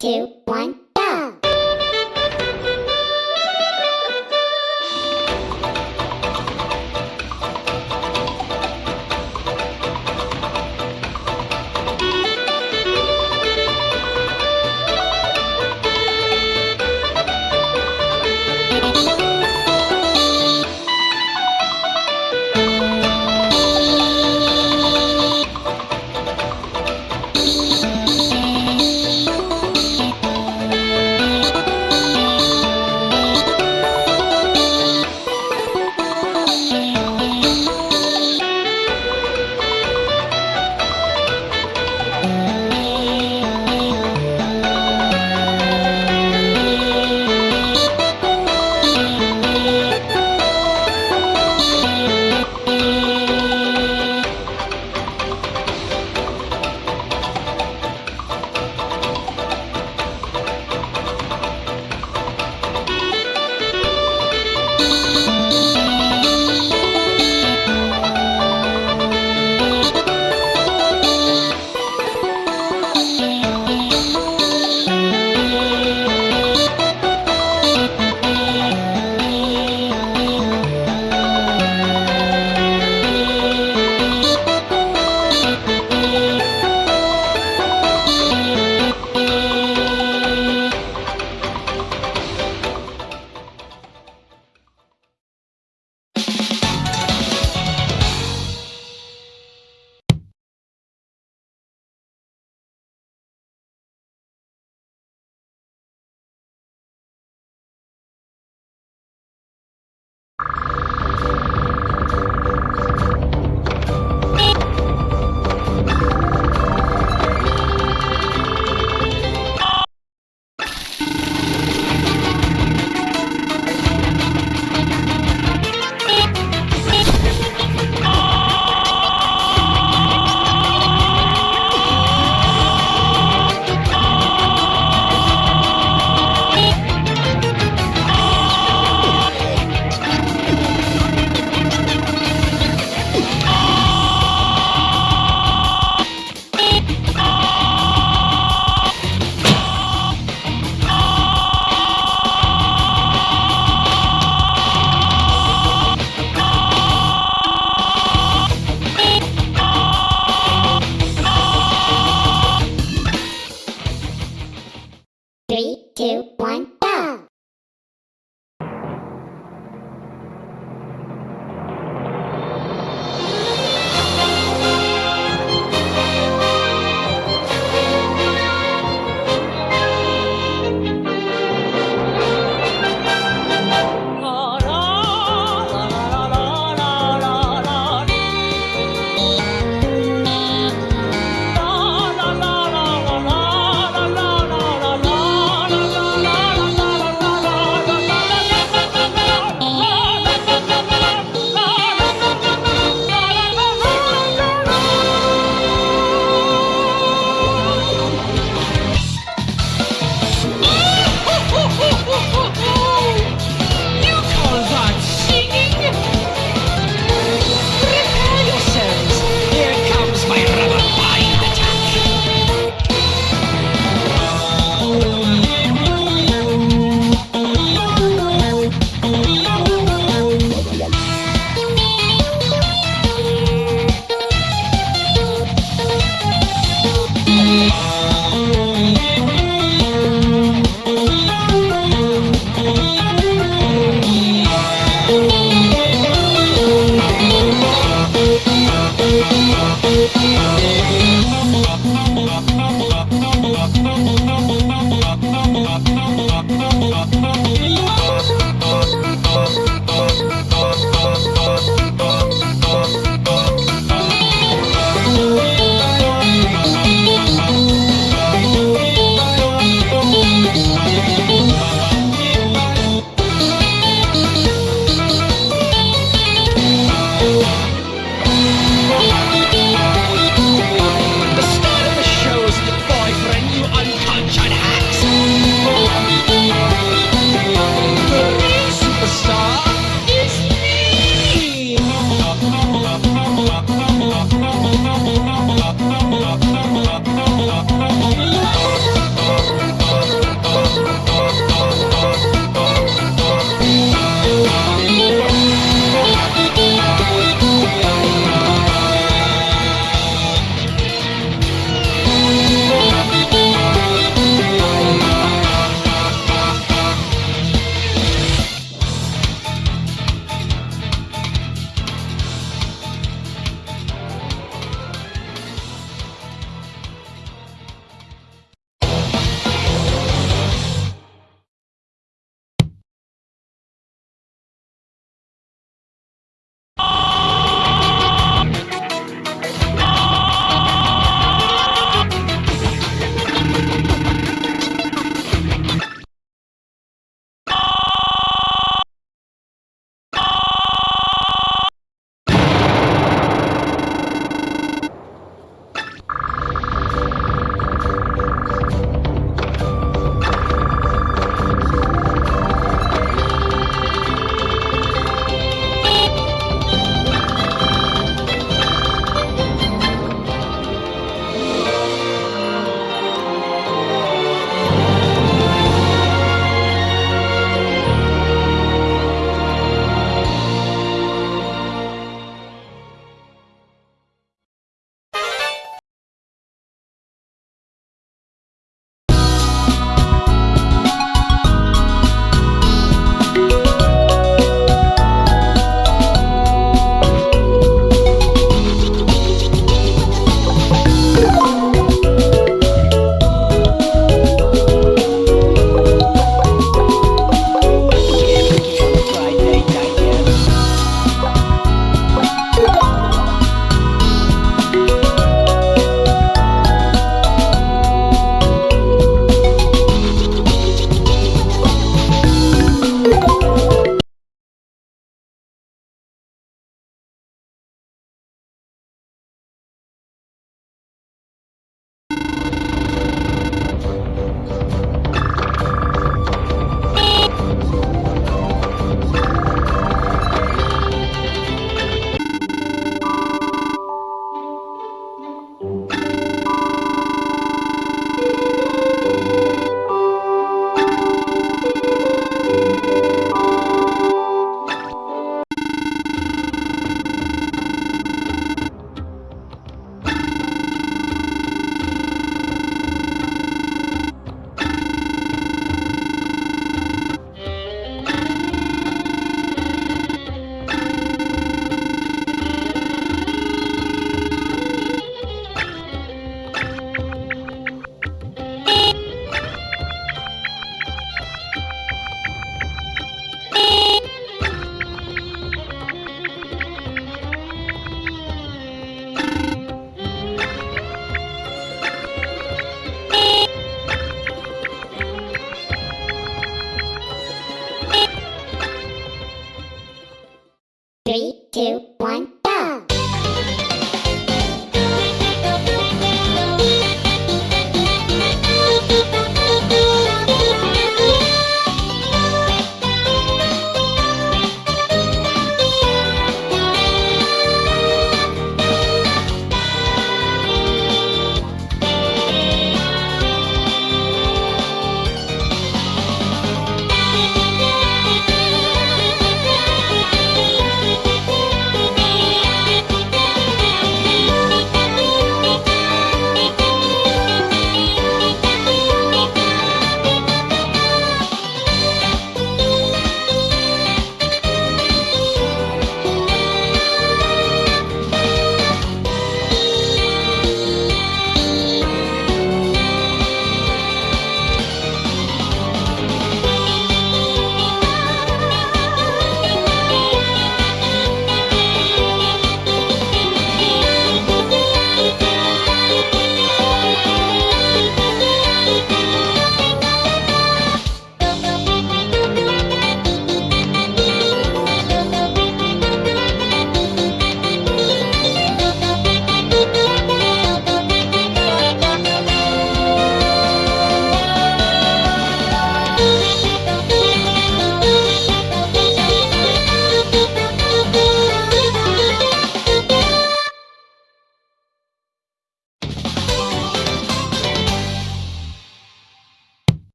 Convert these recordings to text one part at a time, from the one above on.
two,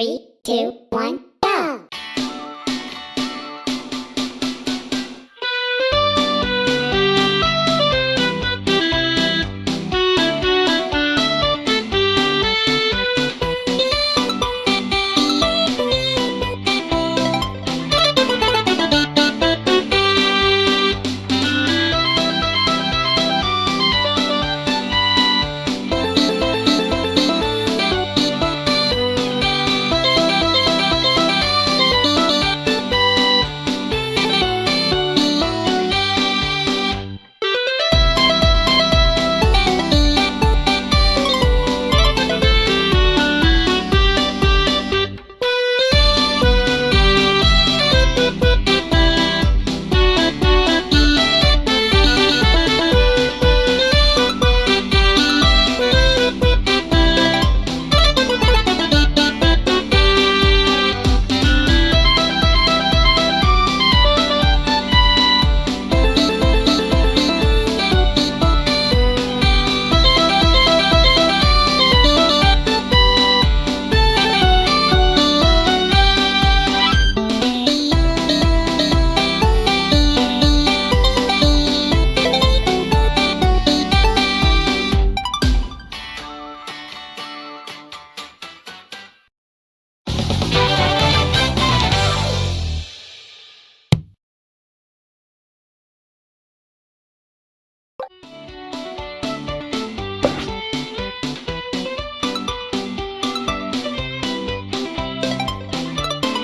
three,